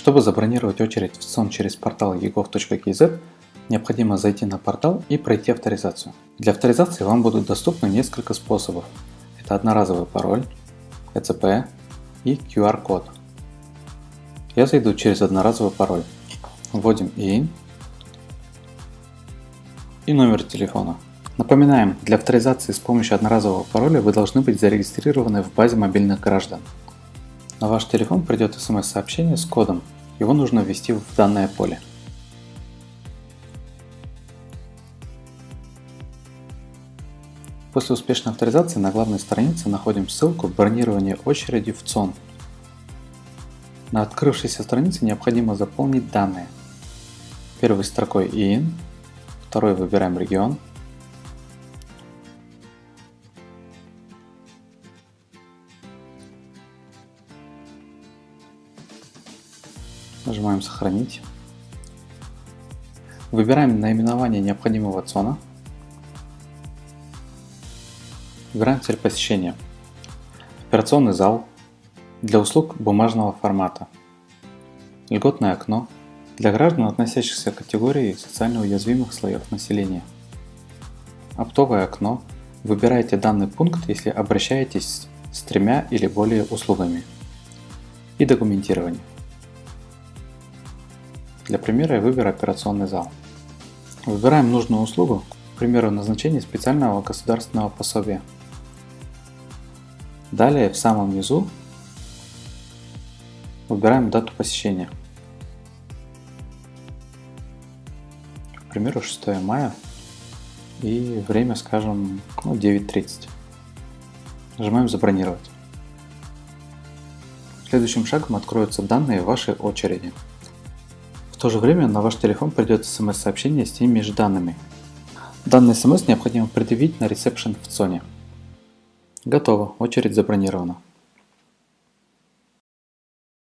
Чтобы забронировать очередь в сон через портал egov.kz, необходимо зайти на портал и пройти авторизацию. Для авторизации вам будут доступны несколько способов. Это одноразовый пароль, ECP и QR-код. Я зайду через одноразовый пароль. Вводим IIN и номер телефона. Напоминаем, для авторизации с помощью одноразового пароля вы должны быть зарегистрированы в базе мобильных граждан. На ваш телефон придет смс-сообщение с кодом. Его нужно ввести в данное поле. После успешной авторизации на главной странице находим ссылку «Бронирование очереди в ЦОН». На открывшейся странице необходимо заполнить данные. Первой строкой ИИН, второй выбираем регион, Нажимаем «Сохранить». Выбираем наименование необходимого цона. Выбираем цель посещения. Операционный зал для услуг бумажного формата. Льготное окно для граждан, относящихся к категории социально уязвимых слоев населения. Оптовое окно. Выбирайте данный пункт, если обращаетесь с тремя или более услугами. И документирование. Для примера я выберу операционный зал. Выбираем нужную услугу, к примеру назначение специального государственного пособия. Далее в самом низу выбираем дату посещения. К примеру 6 мая и время скажем ну, 9.30. Нажимаем забронировать. Следующим шагом откроются данные вашей очереди то же время на ваш телефон придет смс-сообщение с теми же данными. Данный смс необходимо предъявить на ресепшн в ЦОНе. Готово, очередь забронирована.